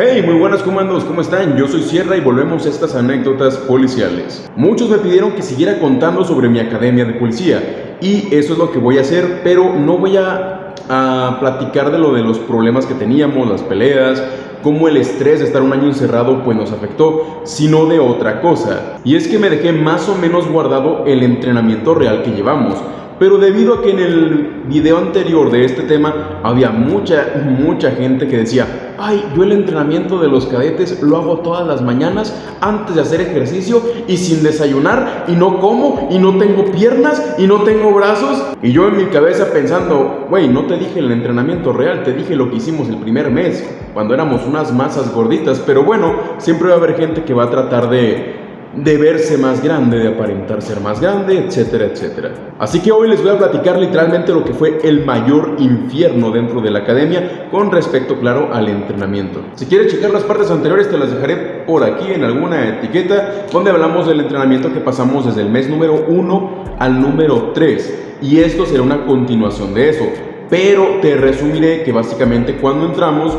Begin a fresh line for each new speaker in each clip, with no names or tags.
Hey, muy buenas comandos, ¿cómo están? Yo soy Sierra y volvemos a estas anécdotas policiales. Muchos me pidieron que siguiera contando sobre mi academia de policía y eso es lo que voy a hacer, pero no voy a, a platicar de lo de los problemas que teníamos, las peleas, cómo el estrés de estar un año encerrado pues nos afectó, sino de otra cosa. Y es que me dejé más o menos guardado el entrenamiento real que llevamos. Pero debido a que en el video anterior de este tema había mucha, mucha gente que decía, ay, yo el entrenamiento de los cadetes lo hago todas las mañanas antes de hacer ejercicio y sin desayunar y no como y no tengo piernas y no tengo brazos. Y yo en mi cabeza pensando, güey, no te dije el entrenamiento real, te dije lo que hicimos el primer mes, cuando éramos unas masas gorditas. Pero bueno, siempre va a haber gente que va a tratar de de verse más grande, de aparentar ser más grande, etcétera, etcétera. Así que hoy les voy a platicar literalmente lo que fue el mayor infierno dentro de la academia con respecto, claro, al entrenamiento. Si quieres checar las partes anteriores, te las dejaré por aquí en alguna etiqueta donde hablamos del entrenamiento que pasamos desde el mes número 1 al número 3. Y esto será una continuación de eso. Pero te resumiré que básicamente cuando entramos,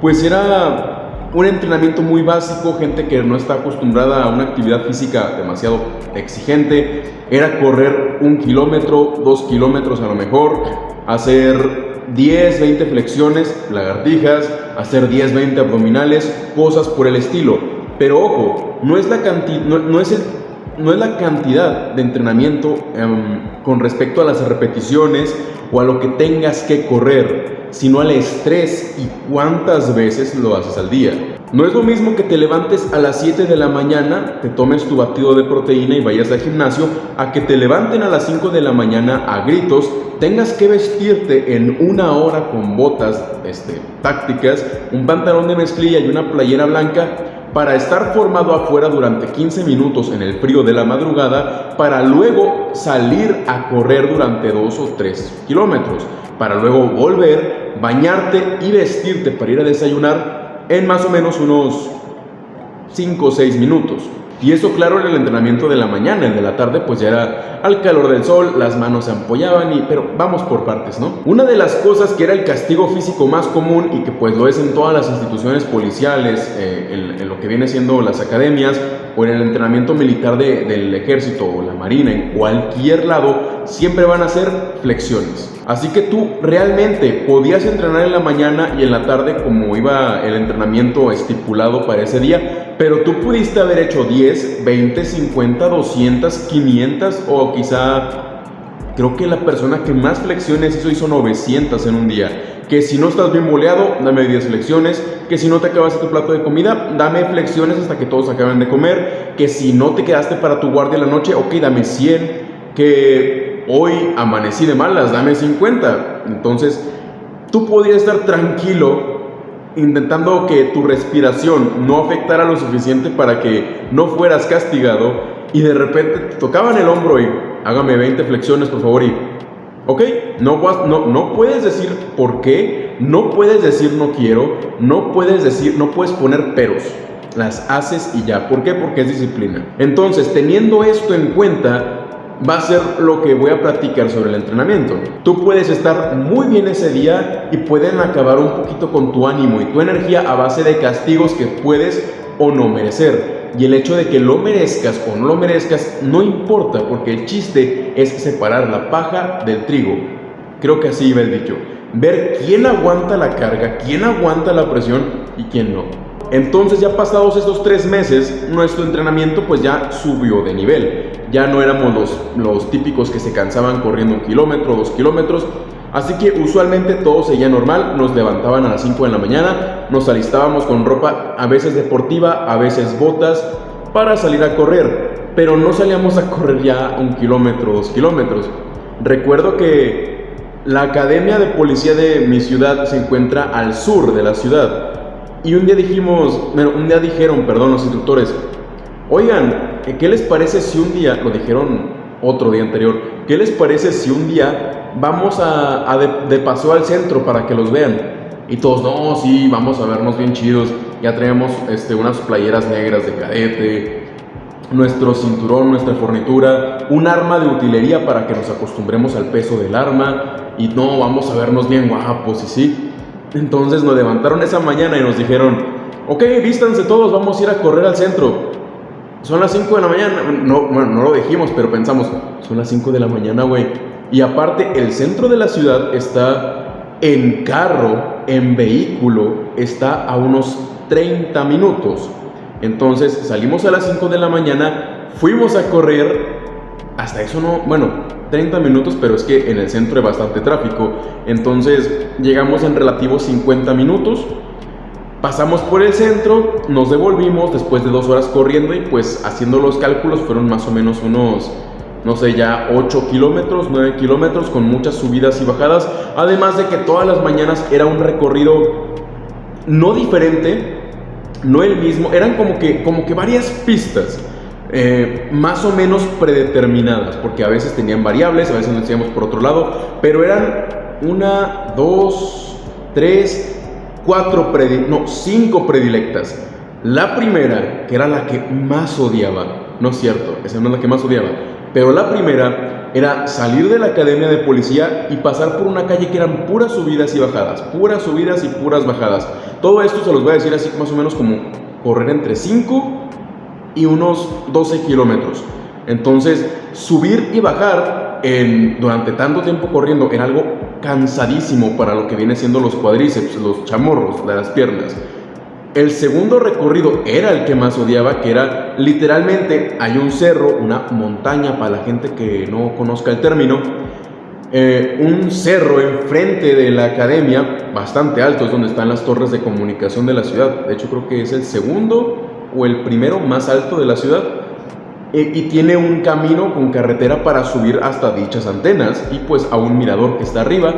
pues era un entrenamiento muy básico, gente que no está acostumbrada a una actividad física demasiado exigente, era correr un kilómetro, dos kilómetros a lo mejor, hacer 10, 20 flexiones, lagartijas, hacer 10, 20 abdominales, cosas por el estilo. Pero ojo, no es la, no, es no es la cantidad de entrenamiento em, con respecto a las repeticiones o a lo que tengas que correr sino al estrés y cuántas veces lo haces al día. No es lo mismo que te levantes a las 7 de la mañana, te tomes tu batido de proteína y vayas al gimnasio, a que te levanten a las 5 de la mañana a gritos, tengas que vestirte en una hora con botas este, tácticas, un pantalón de mezclilla y una playera blanca para estar formado afuera durante 15 minutos en el frío de la madrugada para luego salir a correr durante 2 o 3 kilómetros para luego volver, bañarte y vestirte para ir a desayunar en más o menos unos 5 o 6 minutos. Y eso claro en el entrenamiento de la mañana, el de la tarde pues ya era al calor del sol, las manos se ampollaban y pero vamos por partes, ¿no? Una de las cosas que era el castigo físico más común y que pues lo es en todas las instituciones policiales, eh, en, lo que viene siendo las academias o en el entrenamiento militar del ejército o la marina, en cualquier lado, siempre van a ser flexiones. Así que tú realmente podías entrenar en la mañana y en la tarde como iba el entrenamiento estipulado para ese día, pero tú pudiste haber hecho 10, 20, 50, 200, 500 o quizá creo que la persona que más flexiones hizo hizo 900 en un día. Que si no estás bien boleado, dame 10 flexiones. Que si no te acabas tu plato de comida, dame flexiones hasta que todos acaben de comer. Que si no te quedaste para tu guardia en la noche, ok, dame 100. Que hoy amanecí de malas, dame 50. Entonces, tú podías estar tranquilo intentando que tu respiración no afectara lo suficiente para que no fueras castigado y de repente te tocaban el hombro y hágame 20 flexiones por favor y ok, no, no, no puedes decir por qué, no puedes decir no quiero, no puedes decir, no puedes poner peros, las haces y ya, ¿por qué? Porque es disciplina. Entonces, teniendo esto en cuenta, va a ser lo que voy a platicar sobre el entrenamiento. Tú puedes estar muy bien ese día y pueden acabar un poquito con tu ánimo y tu energía a base de castigos que puedes o no merecer. Y el hecho de que lo merezcas o no lo merezcas no importa porque el chiste es separar la paja del trigo. Creo que así iba el dicho. Ver quién aguanta la carga, quién aguanta la presión y quién no. Entonces ya pasados estos tres meses, nuestro entrenamiento pues ya subió de nivel. Ya no éramos los, los típicos que se cansaban corriendo un kilómetro, dos kilómetros. Así que usualmente todo seguía normal, nos levantaban a las 5 de la mañana, nos alistábamos con ropa a veces deportiva, a veces botas, para salir a correr. Pero no salíamos a correr ya un kilómetro, dos kilómetros. Recuerdo que la academia de policía de mi ciudad se encuentra al sur de la ciudad. Y un día dijimos, bueno, un día dijeron, perdón, los instructores, oigan, ¿qué les parece si un día, lo dijeron otro día anterior, ¿qué les parece si un día vamos a, de, paso al centro para que los vean? Y todos, no, sí, vamos a vernos bien chidos. Ya traemos este, unas playeras negras de cadete, nuestro cinturón, nuestra fornitura, un arma de utilería para que nos acostumbremos al peso del arma. Y no, vamos a vernos bien guapos, y sí. Entonces nos levantaron esa mañana y nos dijeron, ok, vístanse todos, vamos a ir a correr al centro. Son las 5 de la mañana. No, bueno, no lo dijimos, pero pensamos, son las 5 de la mañana, güey. Y aparte, el centro de la ciudad está en carro, en vehículo, está a unos 30 minutos. Entonces salimos a las 5 de la mañana, fuimos a correr, hasta eso no, bueno, 30 minutos, pero es que en el centro hay bastante tráfico. Entonces llegamos en relativos 50 minutos. Pasamos por el centro, nos devolvimos después de dos horas corriendo y pues haciendo los cálculos fueron más o menos unos, no sé, ya 8 kilómetros, 9 kilómetros con muchas subidas y bajadas. Además de que todas las mañanas era un recorrido no diferente, no el mismo, eran como que, como que varias pistas. Eh, más o menos predeterminadas, porque a veces tenían variables, a veces nos íbamos por otro lado, pero eran una, dos, tres, cuatro, no, cinco predilectas. La primera, que era la que más odiaba, no es cierto, esa no es la que más odiaba, pero la primera era salir de la academia de policía y pasar por una calle que eran puras subidas y bajadas, puras subidas y puras bajadas. Todo esto se los voy a decir así más o menos como correr entre 5 y unos 12 kilómetros. Entonces, subir y bajar en, durante tanto tiempo corriendo era algo cansadísimo para lo que viene siendo los cuadríceps, los chamorros de las piernas. El segundo recorrido era el que más odiaba, que era literalmente hay un cerro, una montaña para la gente que no conozca el término, eh, un cerro enfrente de la academia, bastante alto, es donde están las torres de comunicación de la ciudad. De hecho, creo que es el segundo o el primero más alto de la ciudad. Eh, y tiene un camino con carretera para subir hasta dichas antenas y pues a un mirador que está arriba.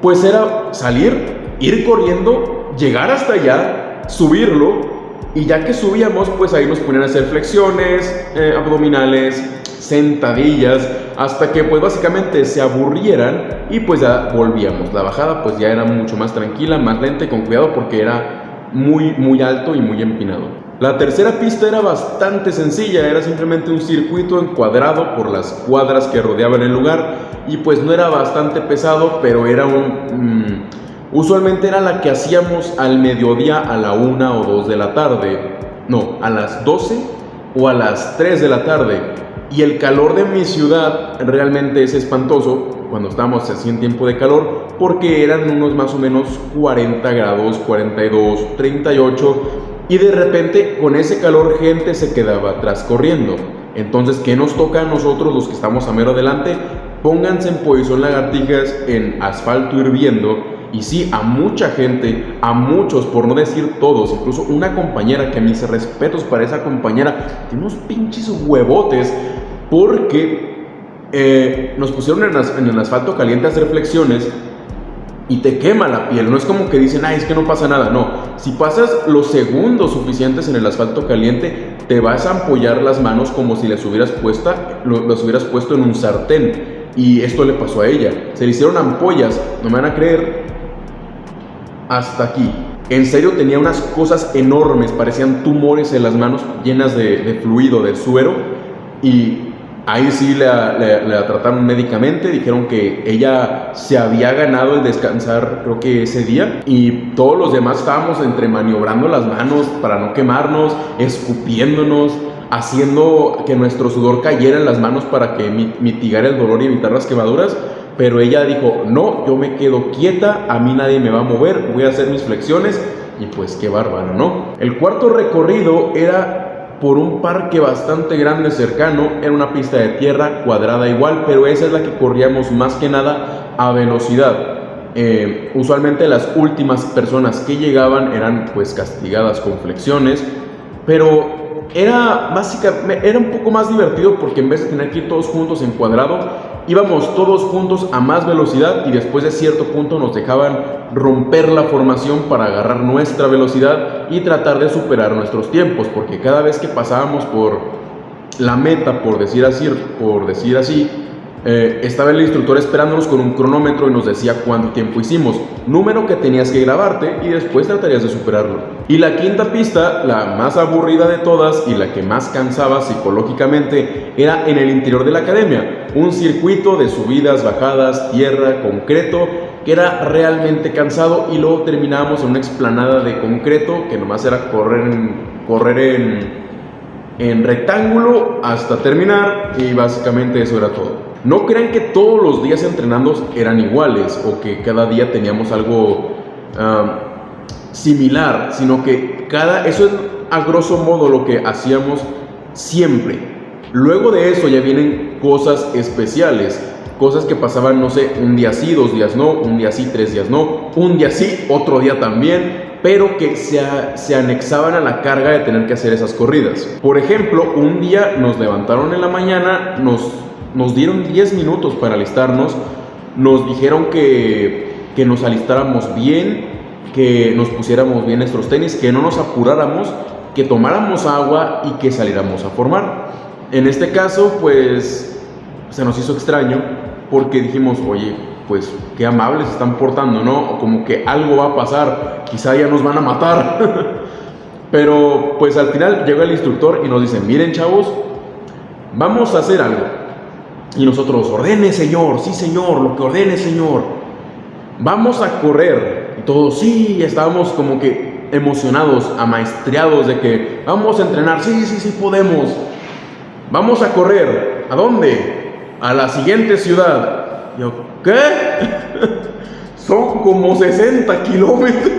Pues era salir, ir corriendo, llegar hasta allá, subirlo y ya que subíamos pues ahí nos ponían a hacer flexiones, eh, abdominales, sentadillas, hasta que pues básicamente se aburrieran y pues ya volvíamos. La bajada pues ya era mucho más tranquila, más lenta y con cuidado porque era muy muy alto y muy empinado. La tercera pista era bastante sencilla, era simplemente un circuito encuadrado por las cuadras que rodeaban el lugar y pues no era bastante pesado, pero era un... Mm, usualmente era la que hacíamos al mediodía a la una o dos de la tarde, no, a las 12 o a las 3 de la tarde. Y el calor de mi ciudad realmente es espantoso cuando estamos así en tiempo de calor porque eran unos más o menos 40 grados, 42, 38 y de repente con ese calor gente se quedaba atrás corriendo. Entonces, ¿qué nos toca a nosotros los que estamos a mero adelante? Pónganse en posición lagartijas en asfalto hirviendo. Y sí, a mucha gente, a muchos, por no decir todos, incluso una compañera que mis respetos para esa compañera, tiene unos pinches huevotes porque eh, nos pusieron en, en el asfalto caliente a hacer flexiones y te quema la piel. No es como que dicen, ay, es que no pasa nada. No, si pasas los segundos suficientes en el asfalto caliente, te vas a ampollar las manos como si las hubieras, puesta, las hubieras puesto en un sartén. Y esto le pasó a ella. Se le hicieron ampollas, no me van a creer, hasta aquí. En serio tenía unas cosas enormes, parecían tumores en las manos llenas de, de fluido, de suero. Y Ahí sí la, trataron médicamente, dijeron que ella se había ganado el descansar creo que ese día y todos los demás estábamos entre maniobrando las manos para no quemarnos, escupiéndonos, haciendo que nuestro sudor cayera en las manos para que mitigara el dolor y evitar las quemaduras. Pero ella dijo, no, yo me quedo quieta, a mí nadie me va a mover, voy a hacer mis flexiones y pues qué bárbaro, ¿no? El cuarto recorrido era por un parque bastante grande cercano, era una pista de tierra cuadrada igual, pero esa es la que corríamos más que nada a velocidad. Eh, usualmente las últimas personas que llegaban eran pues castigadas con flexiones, pero era, básicamente, era un poco más divertido porque en vez de tener que ir todos juntos en cuadrado, íbamos todos juntos a más velocidad y después de cierto punto nos dejaban romper la formación para agarrar nuestra velocidad y tratar de superar nuestros tiempos, porque cada vez que pasábamos por la meta, por decir así, por decir así eh, estaba el instructor esperándonos con un cronómetro y nos decía cuánto tiempo hicimos, número que tenías que grabarte y después tratarías de superarlo. Y la quinta pista, la más aburrida de todas y la que más cansaba psicológicamente, era en el interior de la academia, un circuito de subidas, bajadas, tierra, concreto, que era realmente cansado y luego terminábamos en una explanada de concreto que nomás era correr en, correr en, en rectángulo hasta terminar y básicamente eso era todo. No crean que todos los días entrenando eran iguales o que cada día teníamos algo similar, sino que cada, eso es a grosso modo lo que hacíamos siempre. Luego de eso ya vienen cosas especiales, cosas que pasaban, no sé, un día sí, dos días no, un día sí, tres días no, un día sí, otro día también, pero que se, se, anexaban a la carga de tener que hacer esas corridas. Por ejemplo, un día nos levantaron en la mañana, nos nos dieron 10 minutos para alistarnos, nos dijeron que, que nos alistáramos bien, que nos pusiéramos bien nuestros tenis, que no nos apuráramos, que tomáramos agua y que saliéramos a formar. En este caso, pues se nos hizo extraño porque dijimos, oye, pues qué amables están portando, ¿no? Como que algo va a pasar, quizá ya nos van a matar. Pero pues al final llega el instructor y nos dice, miren chavos, vamos a hacer algo. Y nosotros, ordene Señor, sí Señor, lo que ordene Señor. Vamos a correr. Y todos, sí, estábamos como que emocionados, amaestriados de que vamos a entrenar, sí, sí, sí podemos. Vamos a correr. ¿A dónde? A la siguiente ciudad. Yo, ¿qué? Son como 60 kilómetros.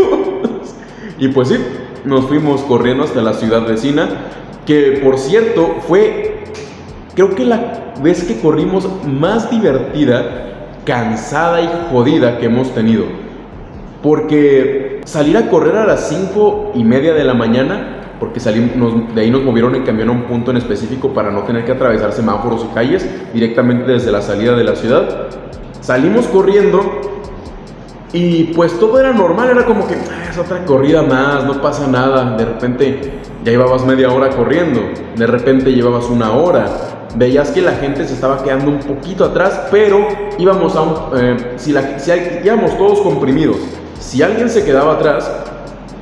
y pues sí, nos fuimos corriendo hasta la ciudad vecina, que por cierto fue, creo que la vez que corrimos más divertida, cansada y jodida que hemos tenido. Porque salir a correr a las 5 y media de la mañana, porque salimos, de ahí nos movieron en camión a un punto en específico para no tener que atravesar semáforos y calles, directamente desde la salida de la ciudad. Salimos corriendo y pues todo era normal, era como que ah, es otra corrida más, no pasa nada. De repente ya llevabas media hora corriendo, de repente llevabas una hora, veías que la gente se estaba quedando un poquito atrás, pero íbamos a un, eh, si, la, si íbamos todos comprimidos, si alguien se quedaba atrás,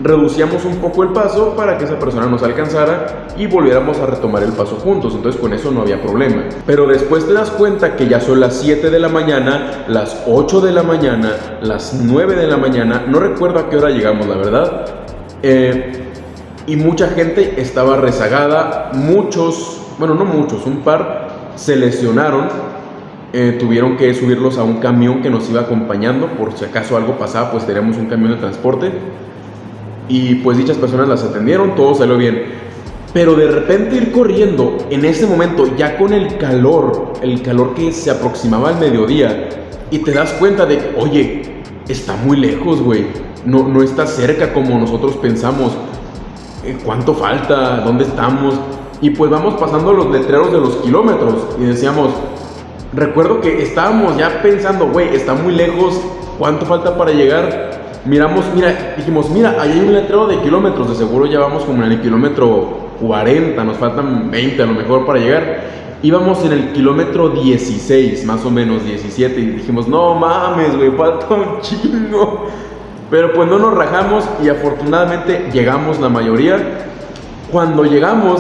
reducíamos un poco el paso para que esa persona nos alcanzara y volviéramos a retomar el paso juntos, entonces con eso no había problema. Pero después te das cuenta que ya son las 7 de la mañana, las 8 de la mañana, las 9 de la mañana, no recuerdo a qué hora llegamos, la verdad. Eh, y mucha gente estaba rezagada, muchos bueno, no muchos, un par se lesionaron, eh, tuvieron que subirlos a un camión que nos iba acompañando, por si acaso algo pasaba, pues teníamos un camión de transporte. Y pues dichas personas las atendieron, todo salió bien. Pero de repente ir corriendo, en ese momento, ya con el calor, el calor que se aproximaba al mediodía, y te das cuenta de oye, está muy lejos, güey. No, no está cerca como nosotros pensamos. Eh, ¿Cuánto falta? ¿Dónde estamos? Y pues vamos pasando los letreros de los kilómetros y decíamos, recuerdo que estábamos ya pensando, güey, está muy lejos, ¿cuánto falta para llegar? Miramos, mira, dijimos, mira, hay un letrero de kilómetros, de seguro ya vamos como en el kilómetro 40, nos faltan 20 a lo mejor para llegar. Íbamos en el kilómetro 16, más o menos 17, y dijimos, no mames, güey, falta un chingo. Pero pues no nos rajamos y afortunadamente llegamos la mayoría. Cuando llegamos,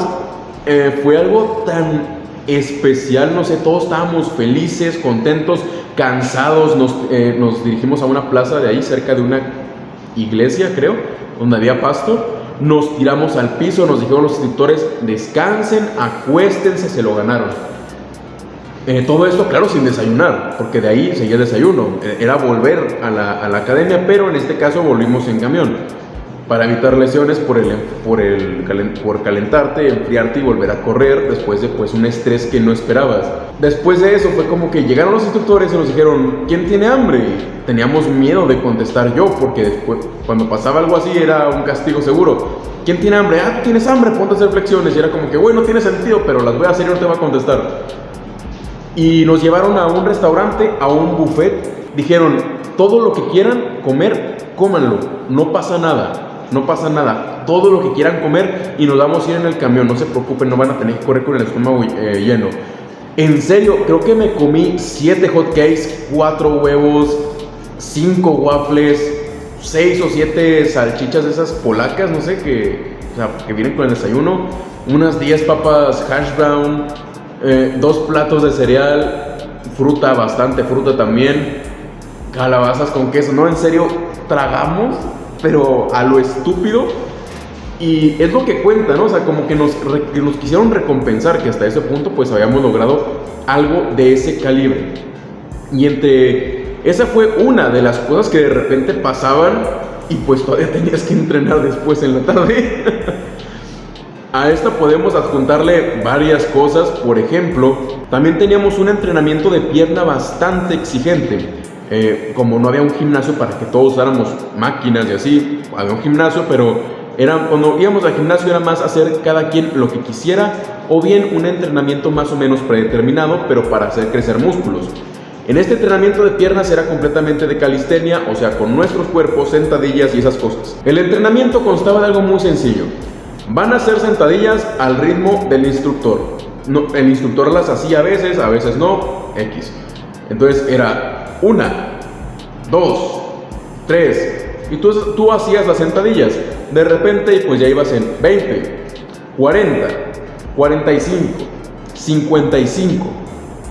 eh, fue algo tan especial, no sé, todos estábamos felices, contentos, cansados, nos, eh, nos dirigimos a una plaza de ahí, cerca de una iglesia, creo, donde había pasto. Nos tiramos al piso, nos dijeron los instructores, descansen, acuéstense, se lo ganaron. Eh, todo esto, claro, sin desayunar, porque de ahí seguía el desayuno. Era volver a la, a la academia, pero en este caso volvimos en camión para evitar lesiones por, el, por, el, por calentarte, enfriarte y volver a correr después de pues, un estrés que no esperabas. Después de eso fue como que llegaron los instructores y nos dijeron, ¿quién tiene hambre? teníamos miedo de contestar yo porque después, cuando pasaba algo así era un castigo seguro. ¿Quién tiene hambre? Ah, tienes hambre, ponte a hacer flexiones. Y era como que, bueno, tiene sentido, pero las voy a hacer y no te va a contestar. Y nos llevaron a un restaurante, a un buffet. Dijeron, todo lo que quieran comer, cómanlo, no pasa nada no pasa nada. Todo lo que quieran comer y nos vamos a ir en el camión, no se preocupen, no van a tener que correr con el estómago eh, lleno. En serio, creo que me comí 7 hot cakes, 4 huevos, 5 waffles, 6 o 7 salchichas de esas polacas, no sé, que, o sea, que vienen con el desayuno, unas 10 papas hash brown, eh, dos platos de cereal, fruta, bastante fruta también, calabazas con queso, no, en serio, tragamos, pero a lo estúpido. Y es lo que cuenta, ¿no? O sea, como que nos, que nos quisieron recompensar que hasta ese punto pues habíamos logrado algo de ese calibre. Y entre esa fue una de las cosas que de repente pasaban y pues todavía tenías que entrenar después en la tarde. A esta podemos adjuntarle varias cosas, por ejemplo, también teníamos un entrenamiento de pierna bastante exigente. Eh, como no había un gimnasio para que todos usáramos máquinas y así, había un gimnasio, pero era, cuando íbamos al gimnasio era más hacer cada quien lo que quisiera o bien un entrenamiento más o menos predeterminado, pero para hacer crecer músculos. En este entrenamiento de piernas era completamente de calistenia, o sea, con nuestros cuerpos, sentadillas y esas cosas. El entrenamiento constaba de algo muy sencillo. Van a hacer sentadillas al ritmo del instructor. El instructor las hacía a veces, a veces no, X. Entonces era una, dos, tres, y tú, tú hacías las sentadillas. De repente, pues ya ibas en 20, 40, 45, 55.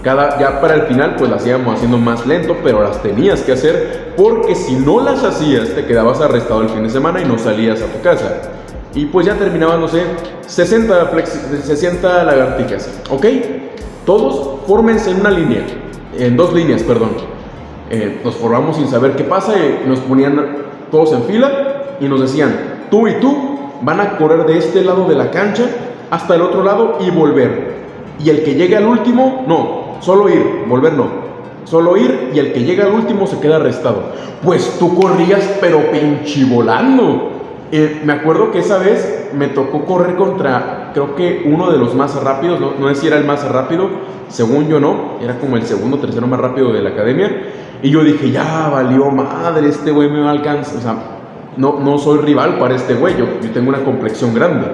Cada, ya para el final, pues las íbamos haciendo más lento, pero las tenías que hacer porque si no las hacías, te quedabas arrestado el fin de semana y no salías a tu casa. Y pues ya terminaban, no sé, 60, 60 lagartijas. ¿Ok? Todos fórmense en una línea, en dos líneas, perdón. Eh, nos formamos sin saber qué pasa y nos ponían todos en fila y nos decían, tú y tú van a correr de este lado de la cancha hasta el otro lado y volver. Y el que llegue al último, no, solo ir, volver no. Solo ir y el que llega al último se queda arrestado. Pues tú corrías pero pinche volando. Eh, me acuerdo que esa vez me tocó correr contra, creo que uno de los más rápidos, no, no sé si era el más rápido, según yo no, era como el segundo o tercero más rápido de la academia. Y yo dije, ya valió madre, este güey me va a alcanzar. O sea, no, no soy rival para este güey, yo, yo tengo una complexión grande.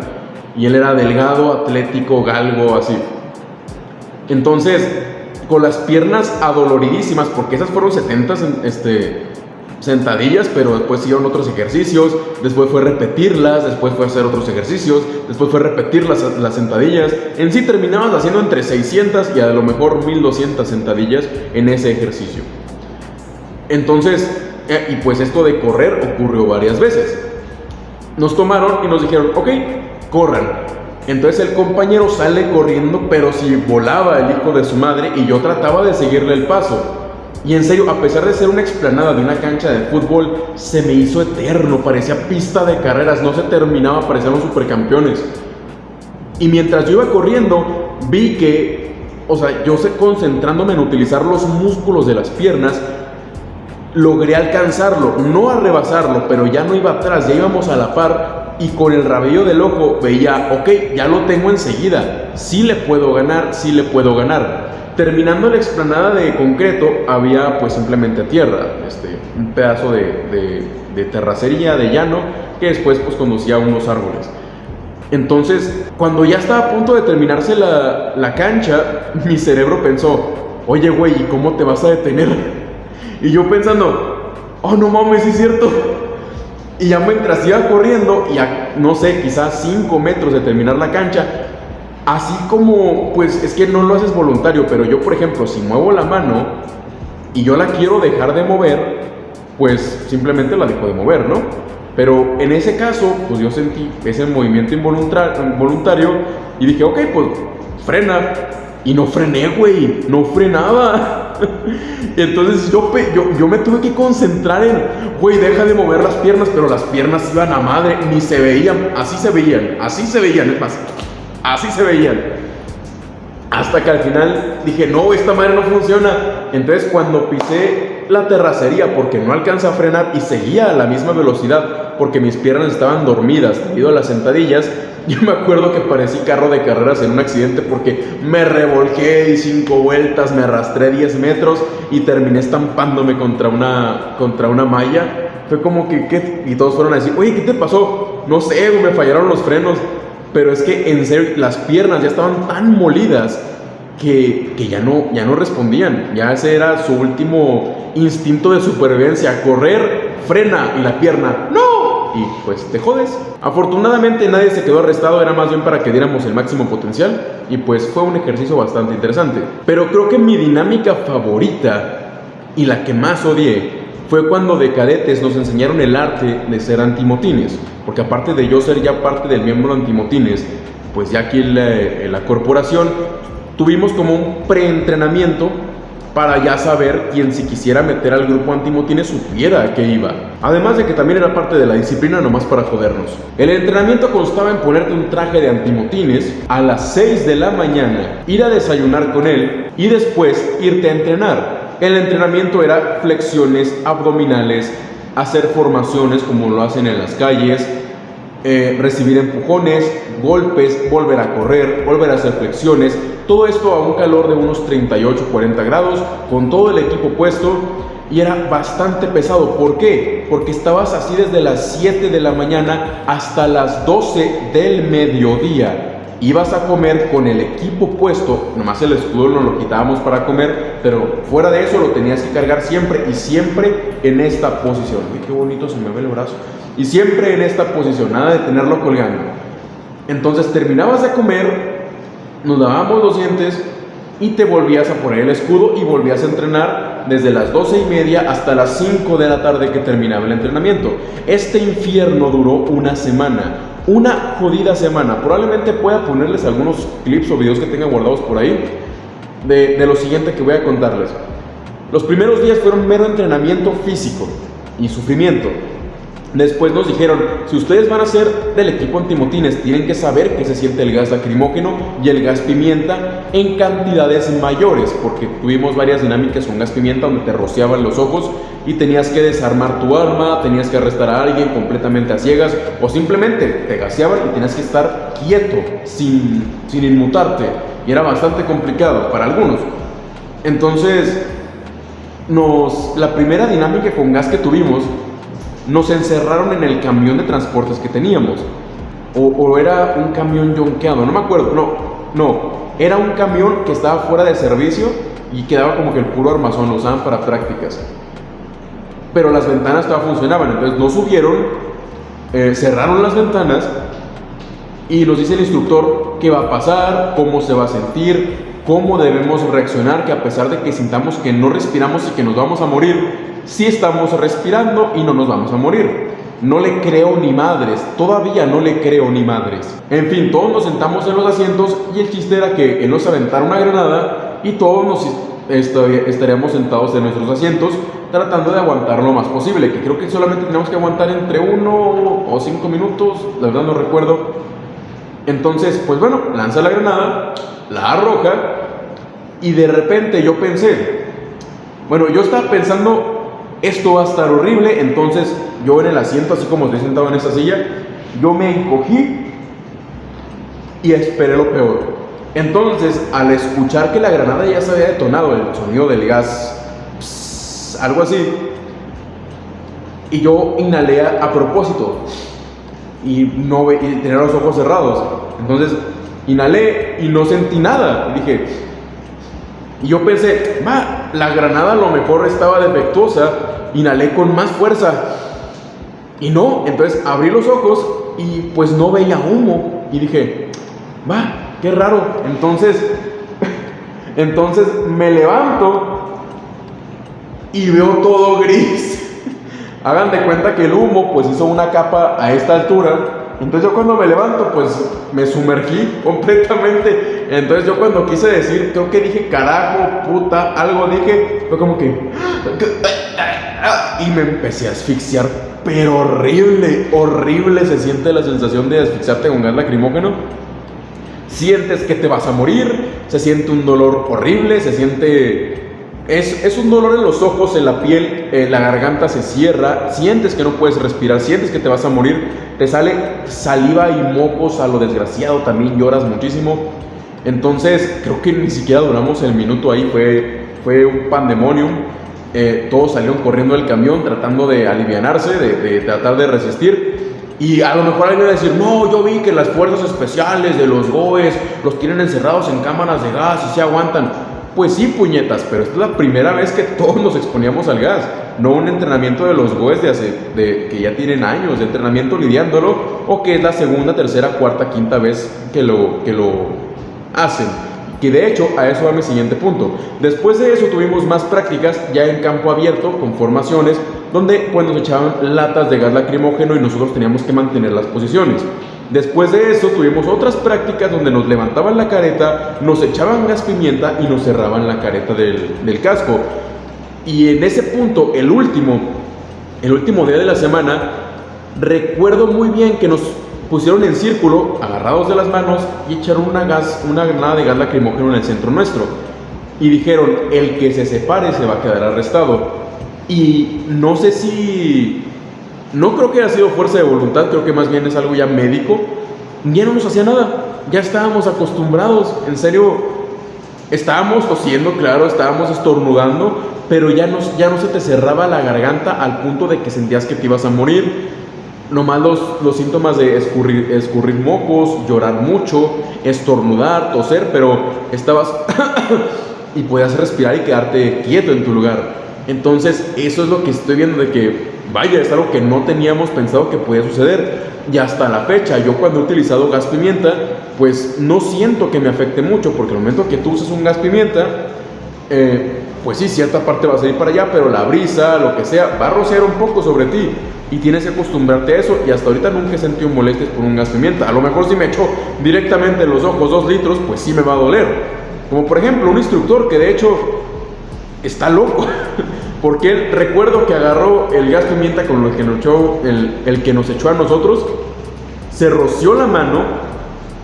Y él era delgado, atlético, galgo, así. Entonces, con las piernas adoloridísimas, porque esas fueron 70 este, sentadillas, pero después siguieron otros ejercicios, después fue repetirlas, después fue hacer otros ejercicios, después fue repetir las, las sentadillas. En sí terminabas haciendo entre 600 y a lo mejor 1200 sentadillas en ese ejercicio. Entonces, eh, y pues esto de correr ocurrió varias veces. Nos tomaron y nos dijeron, ok, corran. Entonces el compañero sale corriendo, pero si volaba el hijo de su madre y yo trataba de seguirle el paso. Y en serio, a pesar de ser una explanada de una cancha de fútbol, se me hizo eterno, parecía pista de carreras, no se terminaba, parecían los supercampeones. Y mientras yo iba corriendo, vi que, o sea, yo sé, concentrándome en utilizar los músculos de las piernas, logré alcanzarlo, no a rebasarlo, pero ya no iba atrás, ya íbamos a la par y con el rabillo del ojo veía, ok, ya lo tengo enseguida, sí le puedo ganar, sí le puedo ganar. Terminando la explanada de concreto, había pues simplemente tierra, este, un pedazo de, terracería, de llano, que después pues conducía unos árboles. Entonces, cuando ya estaba a punto de terminarse la, la cancha, mi cerebro pensó, oye güey, ¿y cómo te vas a detener? Y yo pensando, oh no mames, es cierto. Y ya mientras iba corriendo, y a, no sé, quizás 5 metros de terminar la cancha, Así como, pues es que no lo haces voluntario, pero yo, por ejemplo, si muevo la mano y yo la quiero dejar de mover, pues simplemente la dejo de mover, ¿no? Pero en ese caso, pues yo sentí ese movimiento involuntario y dije, ok, pues frena. Y no frené, güey, no frenaba. Entonces yo, yo, yo me tuve que concentrar en, güey, deja de mover las piernas, pero las piernas iban a madre, ni se veían, así se veían, así se veían, es más, Así se veían. Hasta que al final dije, no, esta madre no funciona. Entonces cuando pisé la terracería porque no alcanza a frenar y seguía a la misma velocidad porque mis piernas estaban dormidas debido a las sentadillas, yo me acuerdo que parecí carro de carreras en un accidente porque me revolqué, di cinco vueltas, me arrastré 10 metros y terminé estampándome contra una, contra una malla. Fue como que, ¿qué? Y todos fueron a decir, oye, ¿qué te pasó? No sé, me fallaron los frenos. Pero es que en serio, las piernas ya estaban tan molidas que, que, ya, no, ya no respondían. Ya ese era su último instinto de supervivencia. Correr, frena y la pierna. ¡No! Y pues te jodes. Afortunadamente nadie se quedó arrestado, era más bien para que diéramos el máximo potencial. Y pues fue un ejercicio bastante interesante. Pero creo que mi dinámica favorita y la que más odié fue cuando de cadetes nos enseñaron el arte de ser antimotines. Porque aparte de yo ser ya parte del miembro antimotines, pues ya aquí en la, corporación tuvimos como un preentrenamiento para ya saber quién si quisiera meter al grupo antimotines supiera a qué iba. Además de que también era parte de la disciplina nomás para jodernos. El entrenamiento constaba en ponerte un traje de antimotines a las 6 de la mañana, ir a desayunar con él y después irte a entrenar. El entrenamiento era flexiones abdominales, hacer formaciones como lo hacen en las calles, eh, recibir empujones, golpes, volver a correr, volver a hacer flexiones, todo esto a un calor de unos 38-40 grados, con todo el equipo puesto y era bastante pesado. ¿Por qué? Porque estabas así desde las 7 de la mañana hasta las 12 del mediodía ibas a comer con el equipo puesto, nomás el escudo no lo quitábamos para comer, pero fuera de eso lo tenías que cargar siempre y siempre en esta posición. Uy, qué bonito se me ve el brazo. Y siempre en esta posición, nada de tenerlo colgando. Entonces terminabas de comer, nos dábamos los dientes y te volvías a poner el escudo y volvías a entrenar desde las 12 y media hasta las 5 de la tarde que terminaba el entrenamiento. Este infierno duró una semana una jodida semana. Probablemente pueda ponerles algunos clips o videos que tenga guardados por ahí de, de, lo siguiente que voy a contarles. Los primeros días fueron mero entrenamiento físico y sufrimiento. Después nos dijeron, si ustedes van a ser del equipo antimotines, tienen que saber que se siente el gas lacrimógeno y el gas pimienta en cantidades mayores, porque tuvimos varias dinámicas con gas pimienta donde te rociaban los ojos y tenías que desarmar tu arma, tenías que arrestar a alguien completamente a ciegas o simplemente te gaseaban y tenías que estar quieto, sin, sin inmutarte. Y era bastante complicado para algunos. Entonces, nos, la primera dinámica con gas que tuvimos nos encerraron en el camión de transportes que teníamos. O, era un camión yonqueado, no me acuerdo, no, no, era un camión que estaba fuera de servicio y quedaba como que el puro armazón, lo usaban para prácticas. Pero las ventanas todavía funcionaban, entonces no subieron, eh, cerraron las ventanas y nos dice el instructor qué va a pasar, cómo se va a sentir, cómo debemos reaccionar, que a pesar de que sintamos que no respiramos y que nos vamos a morir, si estamos respirando y no nos vamos a morir. No le creo ni madres, todavía no le creo ni madres. En fin, todos nos sentamos en los asientos y el chiste era que él nos aventara una granada y todos nos estaríamos sentados en nuestros asientos tratando de aguantar lo más posible, que creo que solamente tenemos que aguantar entre uno o cinco minutos, la verdad no recuerdo. Entonces, pues bueno, lanza la granada, la arroja y de repente yo pensé, bueno, yo estaba pensando esto va a estar horrible, entonces yo en el asiento, así como estoy sentado en esta silla, yo me encogí y esperé lo peor. Entonces, al escuchar que la granada ya se había detonado, el sonido del gas, algo así, y yo inhalé a, propósito y no y tenía los ojos cerrados. Entonces, inhalé y no sentí nada. dije, y yo pensé, va, la granada a lo mejor estaba defectuosa, inhalé con más fuerza. Y no, entonces abrí los ojos y pues no veía humo. Y dije, va, qué raro. Entonces, entonces me levanto y veo todo gris. Hagan de cuenta que el humo pues hizo una capa a esta altura entonces yo cuando me levanto, pues me sumergí completamente. Entonces yo cuando quise decir, creo que dije carajo, puta, algo dije, fue como que... Y me empecé a asfixiar, pero horrible, horrible se siente la sensación de asfixiarte con gas lacrimógeno. Sientes que te vas a morir, se siente un dolor horrible, se siente es, un dolor en los ojos, en la piel, eh, la garganta se cierra, sientes que no puedes respirar, sientes que te vas a morir, te sale saliva y mocos a lo desgraciado, también lloras muchísimo. Entonces, creo que ni siquiera duramos el minuto ahí, fue, fue un pandemonium. Eh, todos salieron corriendo del camión tratando de alivianarse, de, tratar de resistir. Y a lo mejor alguien va a decir, no, yo vi que las fuerzas especiales de los GOES los tienen encerrados en cámaras de gas y se aguantan. Pues sí, puñetas, pero esta es la primera vez que todos nos exponíamos al gas, no un entrenamiento de los GOES de hace, que ya tienen años de entrenamiento lidiándolo, o que es la segunda, tercera, cuarta, quinta vez que lo, que lo hacen. Que de hecho, a eso va mi siguiente punto. Después de eso tuvimos más prácticas ya en campo abierto, con formaciones, donde pues nos echaban latas de gas lacrimógeno y nosotros teníamos que mantener las posiciones. Después de eso tuvimos otras prácticas donde nos levantaban la careta, nos echaban gas pimienta y nos cerraban la careta del, del casco. Y en ese punto, el último, el último día de la semana, recuerdo muy bien que nos pusieron en círculo, agarrados de las manos, y echaron una, gas, una granada de gas lacrimógeno en el centro nuestro. Y dijeron, el que se separe se va a quedar arrestado. Y no sé si... No creo que haya sido fuerza de voluntad, creo que más bien es algo ya médico. Ya no nos hacía nada, ya estábamos acostumbrados, en serio, estábamos tosiendo, claro, estábamos estornudando, pero ya, ya no se te cerraba la garganta al punto de que sentías que te ibas a morir nomás los, los síntomas de escurrir, escurrir mocos, llorar mucho, estornudar, toser, pero estabas y podías respirar y quedarte quieto en tu lugar. Entonces, eso es lo que estoy viendo de que, vaya, es algo que no teníamos pensado que podía suceder. Y hasta la fecha, yo cuando he utilizado gas pimienta, pues no siento que me afecte mucho, porque el momento que tú usas un gas pimienta, eh, pues sí, cierta parte va a salir para allá, pero la brisa, lo que sea, va a rociar un poco sobre ti y tienes que acostumbrarte a eso y hasta ahorita nunca he sentido molestias por un gas pimienta. A lo mejor si me echo directamente en los ojos dos litros, pues sí me va a doler. Como por ejemplo un instructor que de hecho está loco, porque él recuerdo que agarró el gas pimienta con el que nos echó, el, el que nos echó a nosotros, se roció la mano,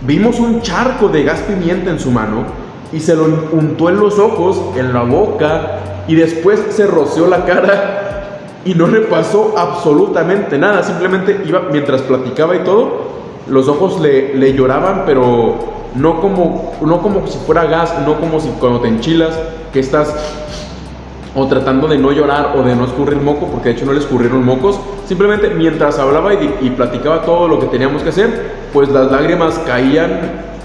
vimos un charco de gas pimienta en su mano, y se lo untó en los ojos, en la boca y después se roció la cara y no le pasó absolutamente nada, simplemente iba mientras platicaba y todo, los ojos le, le lloraban, pero no como, no como si fuera gas, no como si cuando te enchilas, que estás o tratando de no llorar o de no escurrir moco, porque de hecho no le escurrieron mocos, simplemente mientras hablaba y, y platicaba todo lo que teníamos que hacer, pues las lágrimas caían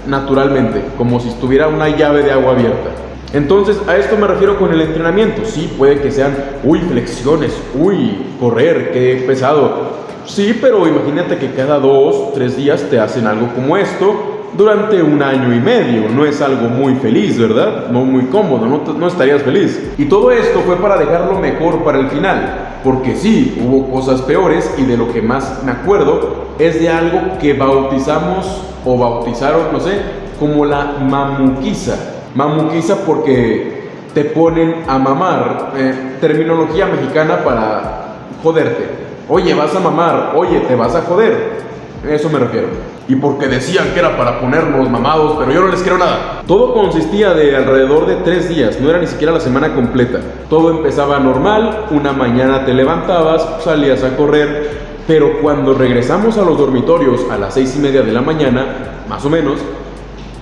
naturalmente, como si estuviera una llave de agua abierta. Entonces, a esto me refiero con el entrenamiento. Sí, puede que sean, uy, flexiones, uy, correr, qué pesado. Sí, pero imagínate que cada dos, tres días te hacen algo como esto durante un año y medio. No es algo muy feliz, ¿verdad? No muy cómodo, no, no estarías feliz. Y todo esto fue para dejarlo mejor para el final. Porque sí, hubo cosas peores y de lo que más me acuerdo es de algo que bautizamos o bautizaron, no sé, como la mamuquiza. Mamuquiza porque te ponen a mamar, eh, terminología mexicana para joderte. Oye, vas a mamar, oye, te vas a joder. Eso me refiero. Y porque decían que era para ponernos mamados, pero yo no les quiero nada. Todo consistía de alrededor de tres días, no era ni siquiera la semana completa. Todo empezaba normal, una mañana te levantabas, salías a correr, pero cuando regresamos a los dormitorios a las seis y media de la mañana, más o menos,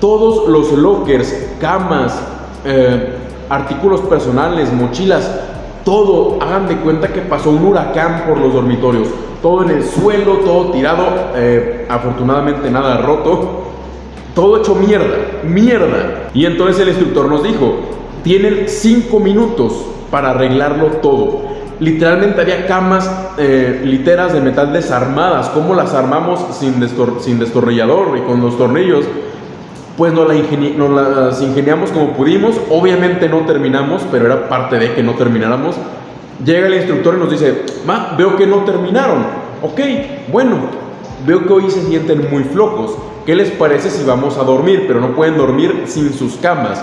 todos los lockers, camas, eh, artículos personales, mochilas, todo, hagan de cuenta que pasó un huracán por los dormitorios. Todo en el suelo, todo tirado, eh, afortunadamente nada roto, todo hecho mierda, mierda. Y entonces el instructor nos dijo, tienen cinco minutos para arreglarlo todo. Literalmente había camas, eh, literas de metal desarmadas. ¿Cómo las armamos sin, sin destornillador y con los tornillos? Pues nos, las ingeniamos como pudimos. Obviamente no terminamos, pero era parte de que no termináramos. Llega el instructor y nos dice, ma, veo que no terminaron. Ok, bueno, veo que hoy se sienten muy flojos. ¿Qué les parece si vamos a dormir? Pero no pueden dormir sin sus camas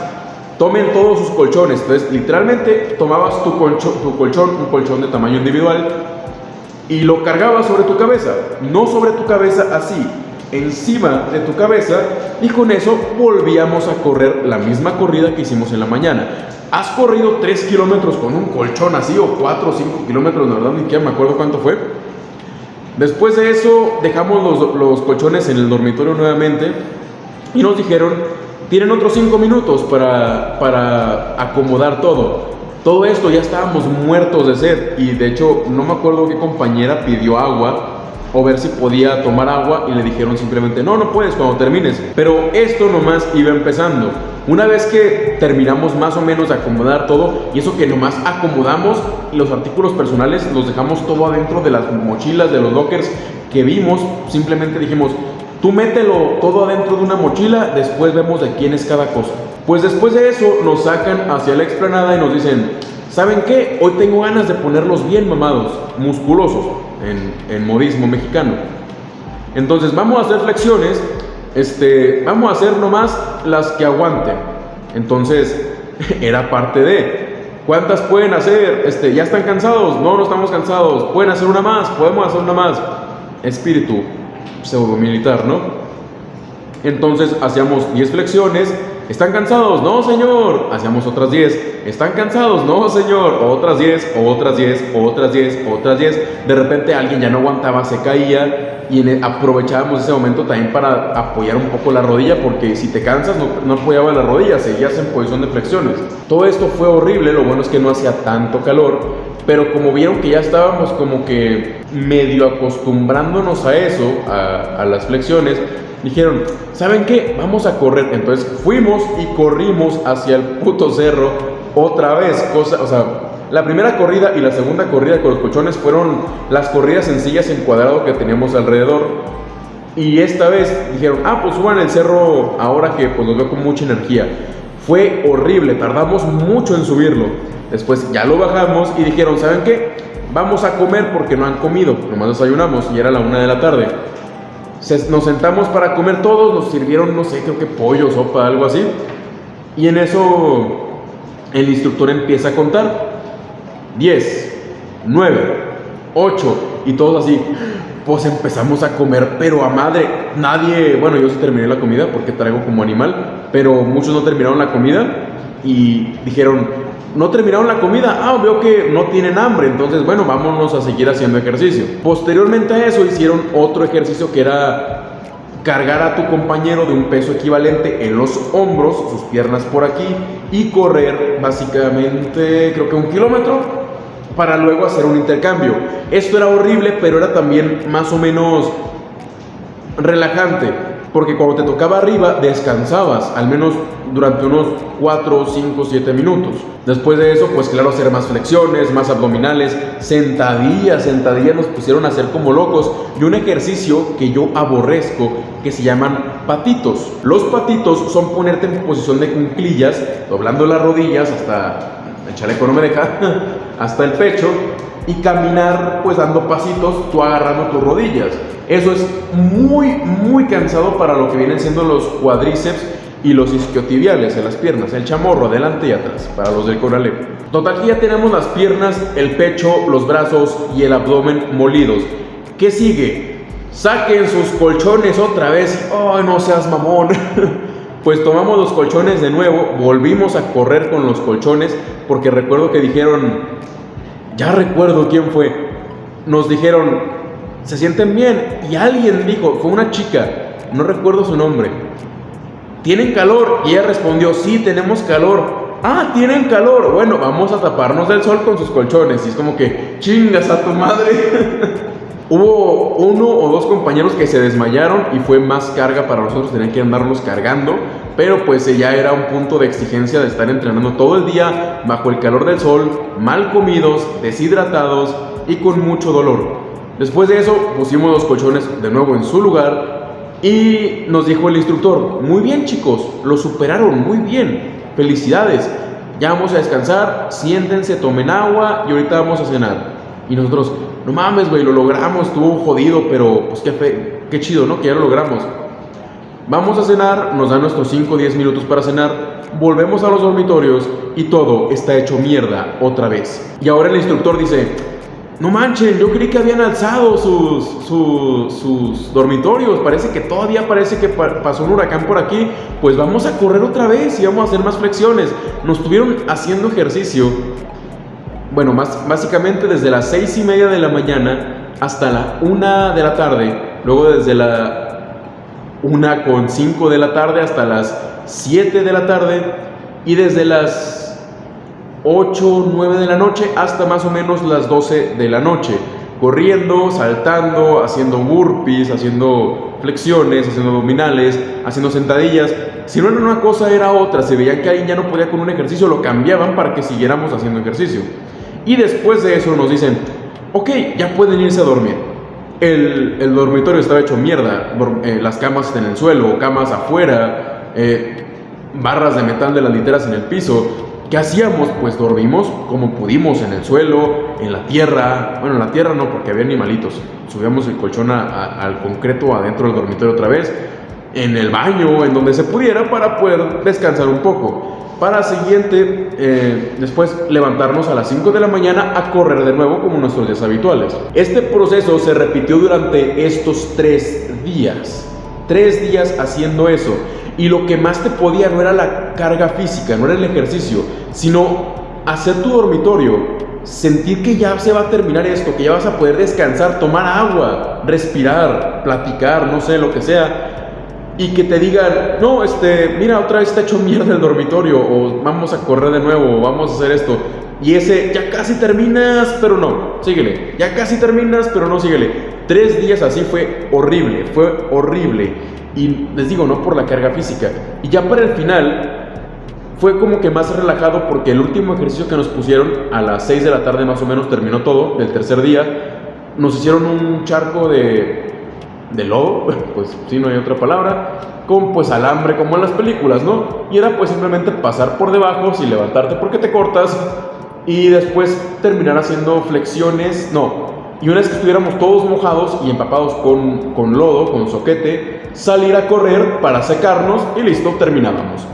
tomen todos sus colchones. Entonces, literalmente tomabas tu, tu colchón, un colchón de tamaño individual, y lo cargabas sobre tu cabeza. No sobre tu cabeza así, encima de tu cabeza, y con eso volvíamos a correr la misma corrida que hicimos en la mañana. ¿Has corrido 3 kilómetros con un colchón así, o 4 o 5 kilómetros? La verdad, ni siquiera me acuerdo cuánto fue. Después de eso, dejamos los, los colchones en el dormitorio nuevamente y nos dijeron tienen otros cinco minutos para, para acomodar todo. Todo esto ya estábamos muertos de sed y de hecho no me acuerdo qué compañera pidió agua o ver si podía tomar agua y le dijeron simplemente, no, no puedes cuando termines. Pero esto nomás iba empezando. Una vez que terminamos más o menos de acomodar todo, y eso que nomás acomodamos los artículos personales, los dejamos todo adentro de las mochilas, de los lockers que vimos, simplemente dijimos, tú mételo todo adentro de una mochila, después vemos de quién es cada cosa. Pues después de eso nos sacan hacia la explanada y nos dicen, ¿saben qué? Hoy tengo ganas de ponerlos bien mamados, musculosos en, modismo mexicano. Entonces vamos a hacer flexiones, este, vamos a hacer nomás las que aguanten. Entonces era parte de, ¿cuántas pueden hacer? Este, ¿Ya están cansados? No, no estamos cansados. ¿Pueden hacer una más? Podemos hacer una más. Espíritu pseudo militar, ¿no? Entonces hacíamos 10 flexiones ¿Están cansados? No, señor. Hacíamos otras 10. ¿Están cansados? No, señor. Otras 10, otras 10, otras 10, otras 10. De repente alguien ya no aguantaba, se caía y e, aprovechábamos ese momento también para apoyar un poco la rodilla porque si te cansas no, no apoyaba la rodilla, seguías en posición de flexiones. Todo esto fue horrible, lo bueno es que no hacía tanto calor, pero como vieron que ya estábamos como que medio acostumbrándonos a eso, a, a las flexiones, dijeron, ¿saben qué? Vamos a correr. Entonces fuimos y corrimos hacia el puto cerro otra vez. Cosa, o sea, la primera corrida y la segunda corrida con los colchones fueron las corridas sencillas en cuadrado que teníamos alrededor. Y esta vez dijeron, ah, pues suban el cerro ahora que pues los veo con mucha energía. Fue horrible, tardamos mucho en subirlo. Después ya lo bajamos y dijeron, ¿saben qué? Vamos a comer porque no han comido. Nomás desayunamos y era la una de la tarde nos sentamos para comer todos, nos sirvieron, no sé, creo que pollo, sopa, algo así. Y en eso el instructor empieza a contar. 10, 9, 8 y todos así. Pues empezamos a comer, pero a madre. Nadie, bueno, yo sí terminé la comida porque traigo como animal, pero muchos no terminaron la comida y dijeron, no terminaron la comida, ah, veo que no tienen hambre, entonces bueno, vámonos a seguir haciendo ejercicio. Posteriormente a eso hicieron otro ejercicio que era cargar a tu compañero de un peso equivalente en los hombros, sus piernas por aquí, y correr básicamente creo que un kilómetro para luego hacer un intercambio. Esto era horrible, pero era también más o menos relajante porque cuando te tocaba arriba descansabas, al menos durante unos 4, 5, 7 minutos. Después de eso, pues claro, hacer más flexiones, más abdominales, sentadillas, sentadillas nos pusieron a hacer como locos y un ejercicio que yo aborrezco que se llaman patitos. Los patitos son ponerte en posición de cunclillas, doblando las rodillas hasta el chaleco no me deja, hasta el pecho y caminar pues dando pasitos, tú agarrando tus rodillas. Eso es muy, muy cansado para lo que vienen siendo los cuadríceps y los isquiotibiales en las piernas, el chamorro adelante y atrás, para los del corale. Total ya tenemos las piernas, el pecho, los brazos y el abdomen molidos. ¿Qué sigue? Saquen sus colchones otra vez. ¡Ay, no seas mamón! pues tomamos los colchones de nuevo, volvimos a correr con los colchones, porque recuerdo que dijeron, ya recuerdo quién fue, nos dijeron, se sienten bien. Y alguien dijo, fue una chica, no recuerdo su nombre, ¿tienen calor? Y ella respondió, sí, tenemos calor. Ah, tienen calor. Bueno, vamos a taparnos del sol con sus colchones. Y es como que, chingas a tu madre. Hubo uno o dos compañeros que se desmayaron y fue más carga para nosotros, tenían que andarlos cargando, pero pues ya era un punto de exigencia de estar entrenando todo el día bajo el calor del sol, mal comidos, deshidratados y con mucho dolor. Después de eso pusimos los colchones de nuevo en su lugar y nos dijo el instructor, muy bien chicos, lo superaron, muy bien, felicidades, ya vamos a descansar, siéntense, tomen agua y ahorita vamos a cenar. Y nosotros, no mames, güey, lo logramos, estuvo jodido, pero pues qué, fe, qué chido, ¿no? Que ya lo logramos. Vamos a cenar, nos dan nuestros 5 o 10 minutos para cenar, volvemos a los dormitorios y todo está hecho mierda otra vez. Y ahora el instructor dice, no manchen, yo creí que habían alzado sus, sus, dormitorios. Parece que todavía parece que pasó un huracán por aquí. Pues vamos a correr otra vez y vamos a hacer más flexiones. Nos estuvieron haciendo ejercicio. Bueno, más, básicamente desde las seis y media de la mañana hasta la una de la tarde. Luego desde la una con cinco de la tarde hasta las 7 de la tarde. Y desde las 8, 9 de la noche hasta más o menos las 12 de la noche. corriendo, saltando, haciendo burpees, haciendo flexiones, haciendo abdominales, haciendo sentadillas. Si no era una cosa, era otra. Se veía que alguien ya no podía con un ejercicio, lo cambiaban para que siguiéramos haciendo ejercicio. Y después de eso nos dicen, ok, ya pueden irse a dormir. El, dormitorio estaba hecho mierda, eh, las camas en el suelo, camas afuera, eh, barras de metal de las literas en el piso. ¿Qué hacíamos? Pues dormimos como pudimos, en el suelo, en la tierra. Bueno, en la tierra no, porque había animalitos. Subíamos el colchón al concreto adentro del dormitorio otra vez. En el baño, en donde se pudiera, para poder descansar un poco. Para siguiente, eh, después levantarnos a las 5 de la mañana a correr de nuevo como nuestros días habituales. Este proceso se repitió durante estos tres días. Tres días haciendo eso. Y lo que más te podía no era la carga física, no era el ejercicio, sino hacer tu dormitorio, sentir que ya se va a terminar esto, que ya vas a poder descansar, tomar agua, respirar, platicar, no sé, lo que sea. Y que te digan, no, este, mira, otra vez está hecho mierda el dormitorio, o vamos a correr de nuevo, o vamos a hacer esto. Y ese, ya casi terminas, pero no, síguele. Ya casi terminas, pero no, síguele. Tres días así fue horrible, fue horrible. Y les digo, no por la carga física. Y ya para el final fue como que más relajado porque el último ejercicio que nos pusieron a las 6 de la tarde más o menos terminó todo, del tercer día. Nos hicieron un charco de, de lodo, pues si no hay otra palabra, con pues alambre como en las películas, ¿no? Y era pues simplemente pasar por debajo sin levantarte porque te cortas y después terminar haciendo flexiones, no, y una vez que estuviéramos todos mojados y empapados con, con lodo, con soquete, salir a correr para secarnos y listo, terminábamos.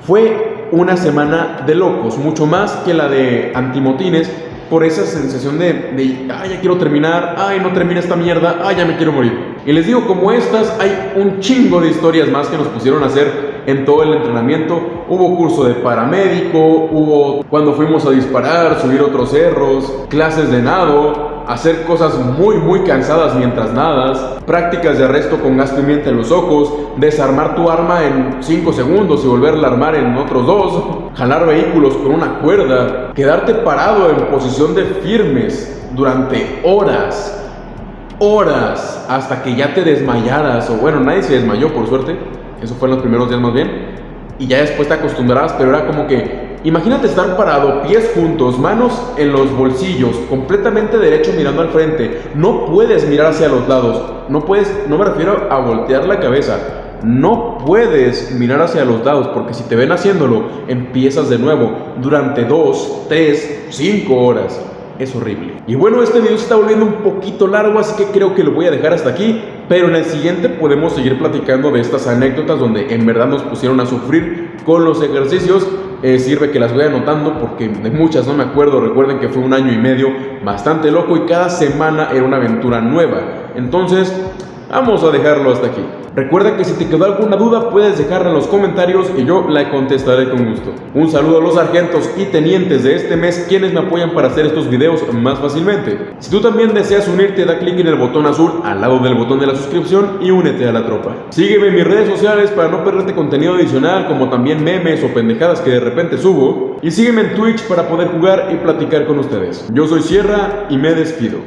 Fue una semana de locos, mucho más que la de antimotines, por esa sensación de, de, ay, ya quiero terminar, ay, no termina esta mierda, ay, ya me quiero morir. Y les digo, como estas, hay un chingo de historias más que nos pusieron a hacer en todo el entrenamiento. Hubo curso de paramédico, hubo cuando fuimos a disparar, subir otros cerros, clases de nado, hacer cosas muy muy cansadas mientras nadas, prácticas de arresto con gas pimienta en los ojos, desarmar tu arma en 5 segundos y volverla a armar en otros 2, jalar vehículos con una cuerda, quedarte parado en posición de firmes durante horas, horas, hasta que ya te desmayaras, o bueno, nadie se desmayó por suerte, eso fue en los primeros días más bien, y ya después te acostumbrarás, pero era como que Imagínate estar parado, pies juntos, manos en los bolsillos, completamente derecho mirando al frente. No puedes mirar hacia los lados. No puedes, no me refiero a voltear la cabeza. No puedes mirar hacia los lados porque si te ven haciéndolo, empiezas de nuevo durante dos, tres, cinco horas es horrible. Y bueno, este video se está volviendo un poquito largo, así que creo que lo voy a dejar hasta aquí. Pero en el siguiente podemos seguir platicando de estas anécdotas donde en verdad nos pusieron a sufrir con los ejercicios. Eh, sirve que las voy anotando porque de muchas no me acuerdo. Recuerden que fue un año y medio bastante loco y cada semana era una aventura nueva. Entonces, vamos a dejarlo hasta aquí. Recuerda que si te quedó alguna duda puedes dejarla en los comentarios y yo la contestaré con gusto. Un saludo a los sargentos y tenientes de este mes quienes me apoyan para hacer estos videos más fácilmente. Si tú también deseas unirte, da clic en el botón azul al lado del botón de la suscripción y únete a la tropa. Sígueme en mis redes sociales para no perderte contenido adicional como también memes o pendejadas que de repente subo. Y sígueme en Twitch para poder jugar y platicar con ustedes. Yo soy Sierra y me despido.